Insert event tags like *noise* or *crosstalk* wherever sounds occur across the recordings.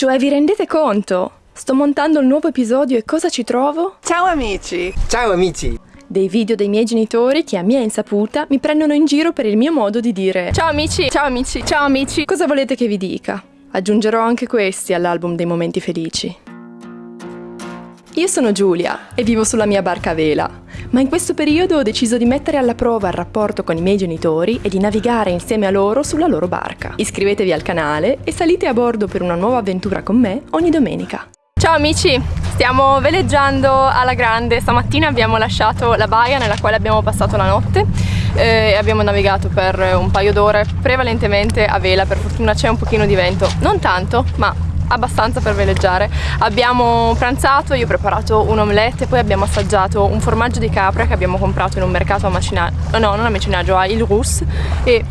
Cioè, vi rendete conto? Sto montando il nuovo episodio e cosa ci trovo? Ciao amici! Ciao amici! Dei video dei miei genitori che a mia insaputa mi prendono in giro per il mio modo di dire Ciao amici, ciao amici, ciao amici. Cosa volete che vi dica? Aggiungerò anche questi all'album dei momenti felici. Io sono Giulia e vivo sulla mia barca a vela, ma in questo periodo ho deciso di mettere alla prova il rapporto con i miei genitori e di navigare insieme a loro sulla loro barca. Iscrivetevi al canale e salite a bordo per una nuova avventura con me ogni domenica. Ciao amici, stiamo veleggiando alla grande. Stamattina abbiamo lasciato la baia nella quale abbiamo passato la notte eh, e abbiamo navigato per un paio d'ore, prevalentemente a vela, per fortuna c'è un pochino di vento, non tanto, ma abbastanza per veleggiare. Abbiamo pranzato, io ho preparato un omelette, poi abbiamo assaggiato un formaggio di capra che abbiamo comprato in un mercato a macinaggio, no, non a macinaggio, a Il Rus e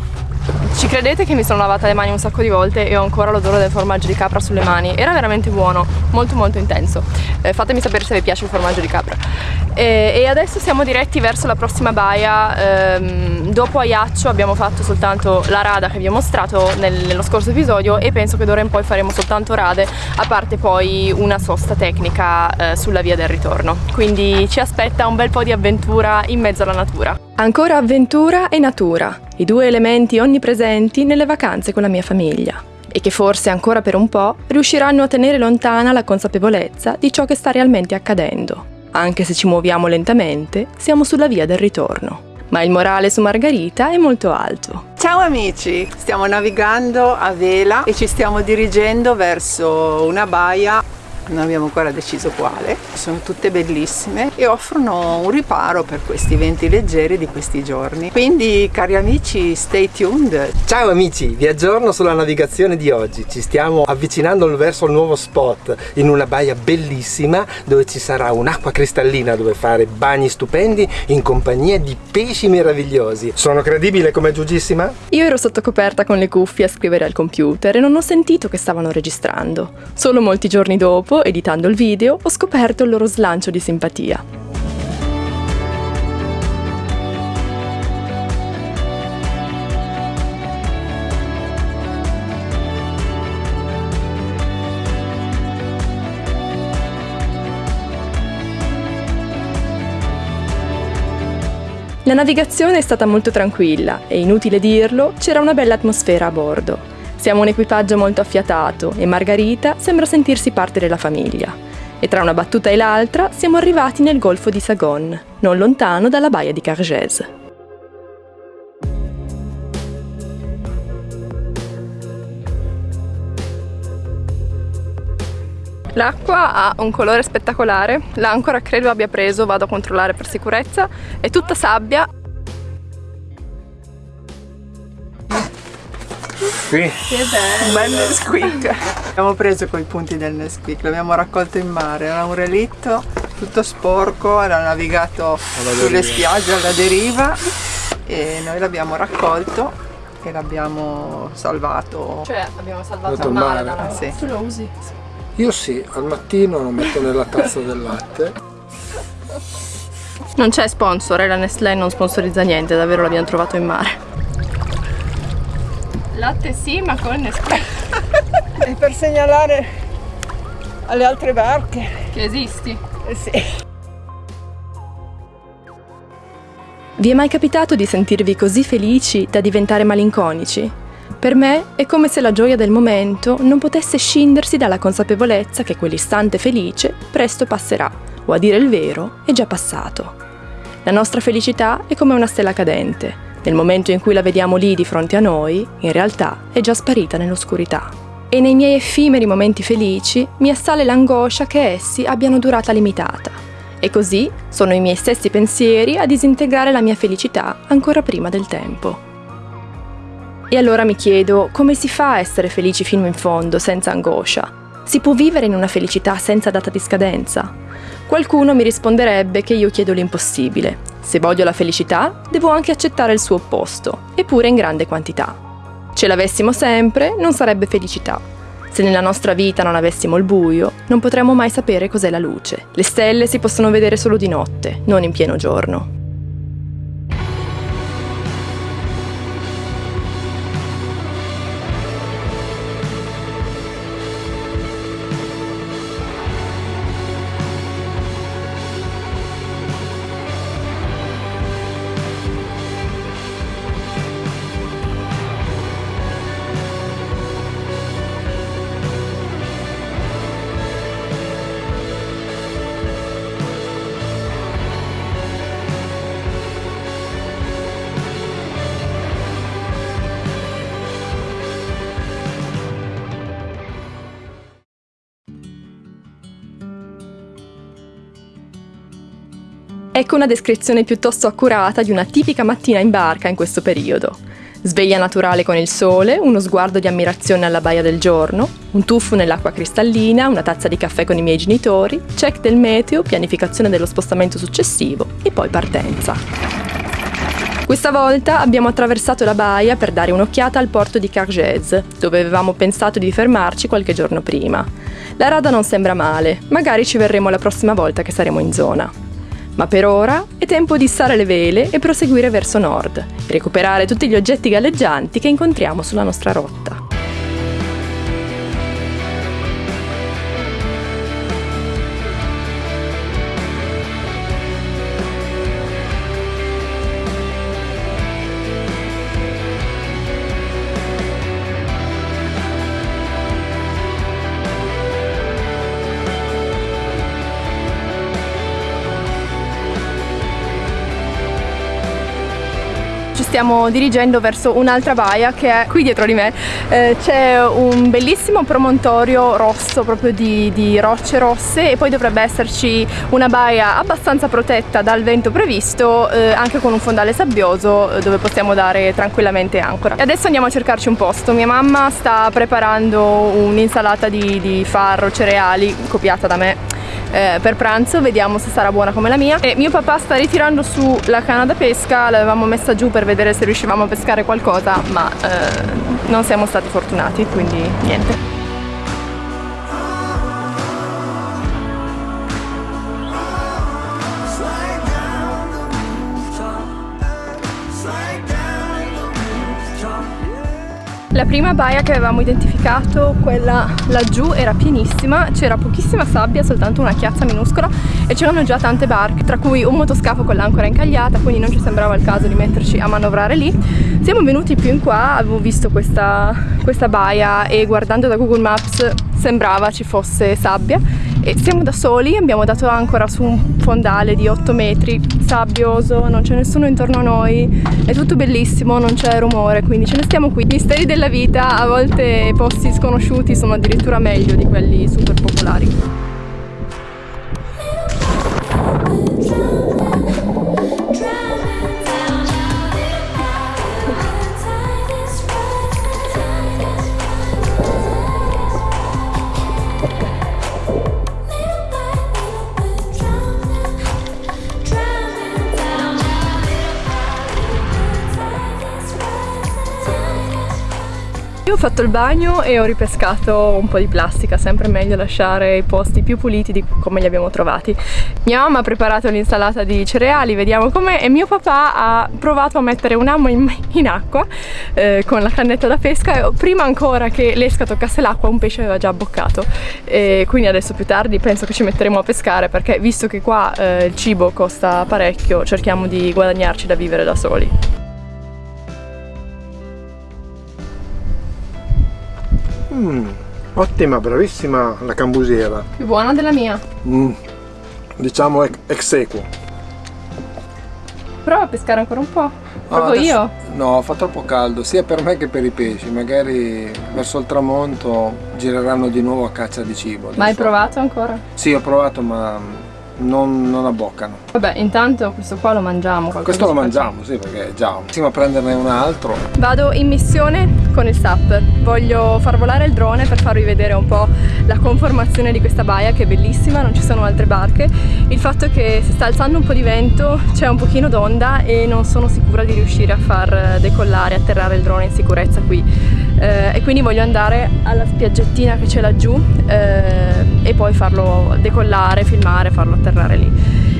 ci credete che mi sono lavata le mani un sacco di volte e ho ancora l'odore del formaggio di capra sulle mani? Era veramente buono, molto molto intenso. Eh, fatemi sapere se vi piace il formaggio di capra. E, e adesso siamo diretti verso la prossima baia. Ehm, dopo Aiaccio abbiamo fatto soltanto la rada che vi ho mostrato nel, nello scorso episodio e penso che d'ora in poi faremo soltanto rade a parte poi una sosta tecnica eh, sulla via del ritorno. Quindi ci aspetta un bel po' di avventura in mezzo alla natura Ancora avventura e natura, i due elementi onnipresenti nelle vacanze con la mia famiglia e che forse ancora per un po' riusciranno a tenere lontana la consapevolezza di ciò che sta realmente accadendo. Anche se ci muoviamo lentamente, siamo sulla via del ritorno. Ma il morale su Margarita è molto alto. Ciao amici! Stiamo navigando a vela e ci stiamo dirigendo verso una baia non abbiamo ancora deciso quale, sono tutte bellissime e offrono un riparo per questi venti leggeri di questi giorni. Quindi cari amici stay tuned! Ciao amici, vi aggiorno sulla navigazione di oggi, ci stiamo avvicinando verso il nuovo spot in una baia bellissima dove ci sarà un'acqua cristallina dove fare bagni stupendi in compagnia di pesci meravigliosi. Sono credibile come giugissima? Io ero sotto coperta con le cuffie a scrivere al computer e non ho sentito che stavano registrando. Solo molti giorni dopo editando il video, ho scoperto il loro slancio di simpatia. La navigazione è stata molto tranquilla e, inutile dirlo, c'era una bella atmosfera a bordo. Siamo un equipaggio molto affiatato e Margarita sembra sentirsi parte della famiglia. E tra una battuta e l'altra siamo arrivati nel golfo di Sagon, non lontano dalla baia di Cargès. L'acqua ha un colore spettacolare, l'ancora credo abbia preso, vado a controllare per sicurezza, è tutta sabbia Qui. Che bello! Un bel Nesquik! Abbiamo preso quei punti del Nesquik, l'abbiamo raccolto in mare, era un relitto tutto sporco, era navigato sulle spiagge alla deriva e noi l'abbiamo raccolto e l'abbiamo salvato. Cioè abbiamo salvato il mare, mare. dalla... Sì. Tu lo usi? Io sì, al mattino lo metto nella tazza del latte. Non c'è sponsor, e la Nestlé non sponsorizza niente, davvero l'abbiamo trovato in mare. Latte sì, ma con Nesquik. *laughs* E per segnalare alle altre barche. Che esisti? Eh sì. Vi è mai capitato di sentirvi così felici da diventare malinconici? Per me è come se la gioia del momento non potesse scindersi dalla consapevolezza che quell'istante felice presto passerà, o a dire il vero, è già passato. La nostra felicità è come una stella cadente. Nel momento in cui la vediamo lì di fronte a noi, in realtà è già sparita nell'oscurità. E nei miei effimeri momenti felici mi assale l'angoscia che essi abbiano durata limitata. E così sono i miei stessi pensieri a disintegrare la mia felicità ancora prima del tempo. E allora mi chiedo come si fa a essere felici fino in fondo, senza angoscia? Si può vivere in una felicità senza data di scadenza? Qualcuno mi risponderebbe che io chiedo l'impossibile. Se voglio la felicità, devo anche accettare il suo opposto, eppure in grande quantità. Ce l'avessimo sempre, non sarebbe felicità. Se nella nostra vita non avessimo il buio, non potremmo mai sapere cos'è la luce. Le stelle si possono vedere solo di notte, non in pieno giorno. Ecco una descrizione piuttosto accurata di una tipica mattina in barca in questo periodo. Sveglia naturale con il sole, uno sguardo di ammirazione alla baia del giorno, un tuffo nell'acqua cristallina, una tazza di caffè con i miei genitori, check del meteo, pianificazione dello spostamento successivo e poi partenza. Questa volta abbiamo attraversato la baia per dare un'occhiata al porto di Cargèse, dove avevamo pensato di fermarci qualche giorno prima. La rada non sembra male, magari ci verremo la prossima volta che saremo in zona. Ma per ora è tempo di issare le vele e proseguire verso nord recuperare tutti gli oggetti galleggianti che incontriamo sulla nostra rotta. Stiamo dirigendo verso un'altra baia che è qui dietro di me. Eh, c'è un bellissimo promontorio rosso proprio di, di, rocce rosse e poi dovrebbe esserci una baia abbastanza protetta dal vento previsto eh, anche con un fondale sabbioso eh, dove possiamo dare tranquillamente ancora. E adesso andiamo a cercarci un posto. Mia mamma sta preparando un'insalata di, di farro, cereali copiata da me eh, per pranzo, vediamo se sarà buona come la mia. E mio papà sta ritirando su la canna da pesca, l'avevamo messa giù per vedere se riuscivamo a pescare qualcosa, ma eh, non siamo stati fortunati, quindi niente. La prima baia che avevamo identificato, quella laggiù, era pienissima, c'era pochissima sabbia, soltanto una chiazza minuscola e c'erano già tante barche, tra cui un motoscafo con l'ancora incagliata, quindi non ci sembrava il caso di metterci a manovrare lì. Siamo venuti più in qua, avevo visto questa, questa baia e guardando da Google Maps sembrava ci fosse sabbia e siamo da soli, abbiamo dato ancora su un fondale di 8 metri, sabbioso, non c'è nessuno intorno a noi, è tutto bellissimo, non c'è rumore, quindi ce ne stiamo qui. Misteri della vita, a volte posti sconosciuti sono addirittura meglio di quelli super popolari. Io ho fatto il bagno e ho ripescato un po' di plastica, sempre meglio lasciare i posti più puliti di come li abbiamo trovati. Mia mamma ha preparato l'insalata di cereali, vediamo com'è, e mio papà ha provato a mettere un amo in, *laughs* in acqua eh, con la cannetta da pesca e prima ancora che l'esca toccasse l'acqua un pesce aveva già abboccato. E quindi adesso più tardi penso che ci metteremo a pescare perché visto che qua eh, il cibo costa parecchio cerchiamo di guadagnarci da vivere da soli. Mm, ottima, bravissima la cambusiera. Più buona della mia. Mm, diciamo ex equo. Prova a pescare ancora un po'. Provo ah, io? No, fa troppo caldo, sia per me che per i pesci. Magari verso il tramonto gireranno di nuovo a caccia di cibo. Ma hai provato ancora? Sì, ho provato, ma non, non, abboccano. Vabbè, intanto questo qua lo mangiamo. Questo lo mangiamo, sì, perché già. Insieme a prenderne un altro. Vado in missione con il SAP. Voglio far volare il drone per farvi vedere un po' la conformazione di questa baia che è bellissima, non ci sono altre barche. Il fatto è che si sta alzando un po' di vento, c'è un pochino d'onda e non sono sicura di riuscire a far decollare, atterrare il drone in sicurezza qui. Eh, e quindi voglio andare alla spiaggettina che c'è laggiù eh, e poi farlo decollare, filmare, farlo atterrare lì.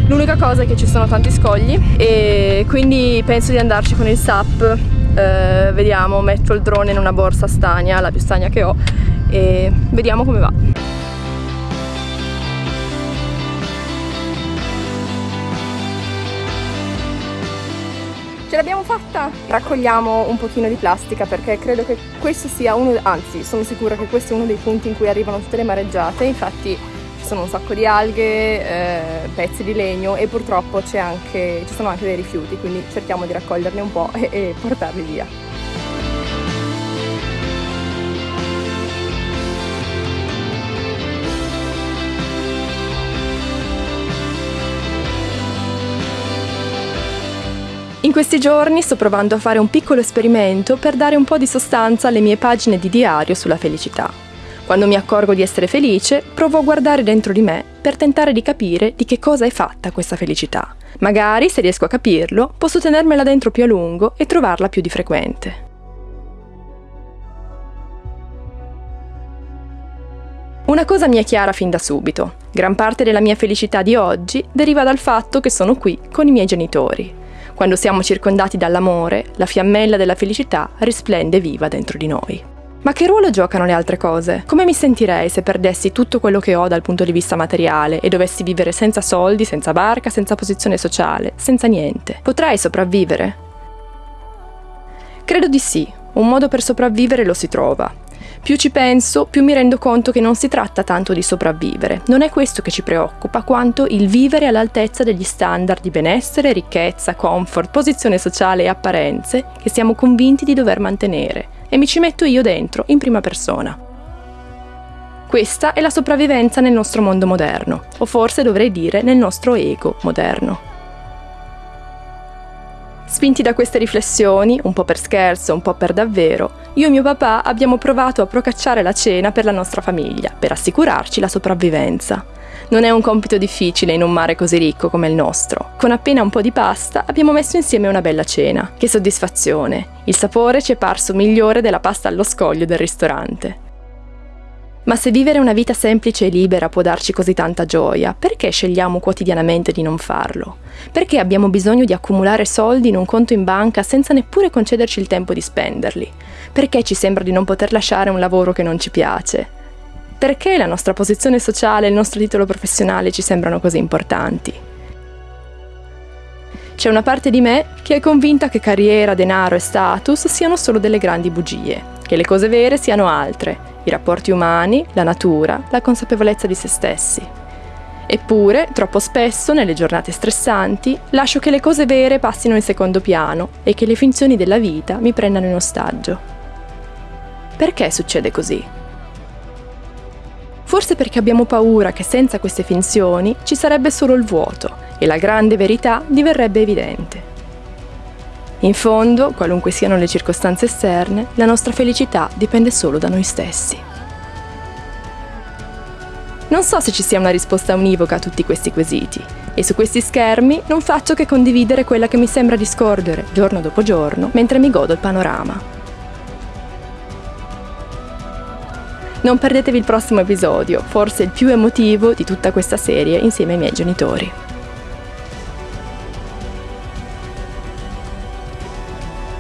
L'unica cosa è che ci sono tanti scogli e quindi penso di andarci con il SAP, eh, vediamo, metto il drone in una borsa stagna, la più stagna che ho e vediamo come va. Ce l'abbiamo fatta! Raccogliamo un pochino di plastica perché credo che questo sia uno, anzi sono sicura che questo è uno dei punti in cui arrivano tutte le mareggiate, infatti ci sono un sacco di alghe, eh, pezzi di legno e purtroppo anche, ci sono anche dei rifiuti, quindi cerchiamo di raccoglierne un po' e, e portarli via. In questi giorni sto provando a fare un piccolo esperimento per dare un po' di sostanza alle mie pagine di diario sulla felicità. Quando mi accorgo di essere felice, provo a guardare dentro di me per tentare di capire di che cosa è fatta questa felicità. Magari, se riesco a capirlo, posso tenermela dentro più a lungo e trovarla più di frequente. Una cosa mi è chiara fin da subito. Gran parte della mia felicità di oggi deriva dal fatto che sono qui con i miei genitori. Quando siamo circondati dall'amore, la fiammella della felicità risplende viva dentro di noi. Ma che ruolo giocano le altre cose? Come mi sentirei se perdessi tutto quello che ho dal punto di vista materiale e dovessi vivere senza soldi, senza barca, senza posizione sociale, senza niente? Potrei sopravvivere? Credo di sì. Un modo per sopravvivere lo si trova. Più ci penso, più mi rendo conto che non si tratta tanto di sopravvivere. Non è questo che ci preoccupa, quanto il vivere all'altezza degli standard di benessere, ricchezza, comfort, posizione sociale e apparenze che siamo convinti di dover mantenere. E mi ci metto io dentro, in prima persona. Questa è la sopravvivenza nel nostro mondo moderno, o forse dovrei dire nel nostro ego moderno. Spinti da queste riflessioni, un po' per scherzo, un po' per davvero, io e mio papà abbiamo provato a procacciare la cena per la nostra famiglia, per assicurarci la sopravvivenza. Non è un compito difficile in un mare così ricco come il nostro. Con appena un po' di pasta abbiamo messo insieme una bella cena. Che soddisfazione! Il sapore ci è parso migliore della pasta allo scoglio del ristorante. Ma se vivere una vita semplice e libera può darci così tanta gioia, perché scegliamo quotidianamente di non farlo? Perché abbiamo bisogno di accumulare soldi in un conto in banca senza neppure concederci il tempo di spenderli? Perché ci sembra di non poter lasciare un lavoro che non ci piace? Perché la nostra posizione sociale e il nostro titolo professionale ci sembrano così importanti? C'è una parte di me che è convinta che carriera, denaro e status siano solo delle grandi bugie, che le cose vere siano altre, i rapporti umani, la natura, la consapevolezza di se stessi. Eppure, troppo spesso, nelle giornate stressanti, lascio che le cose vere passino in secondo piano e che le finzioni della vita mi prendano in ostaggio. Perché succede così? Forse perché abbiamo paura che senza queste finzioni ci sarebbe solo il vuoto e la grande verità diverrebbe evidente. In fondo, qualunque siano le circostanze esterne, la nostra felicità dipende solo da noi stessi. Non so se ci sia una risposta univoca a tutti questi quesiti, e su questi schermi non faccio che condividere quella che mi sembra di scorgere, giorno dopo giorno, mentre mi godo il panorama. Non perdetevi il prossimo episodio, forse il più emotivo di tutta questa serie insieme ai miei genitori.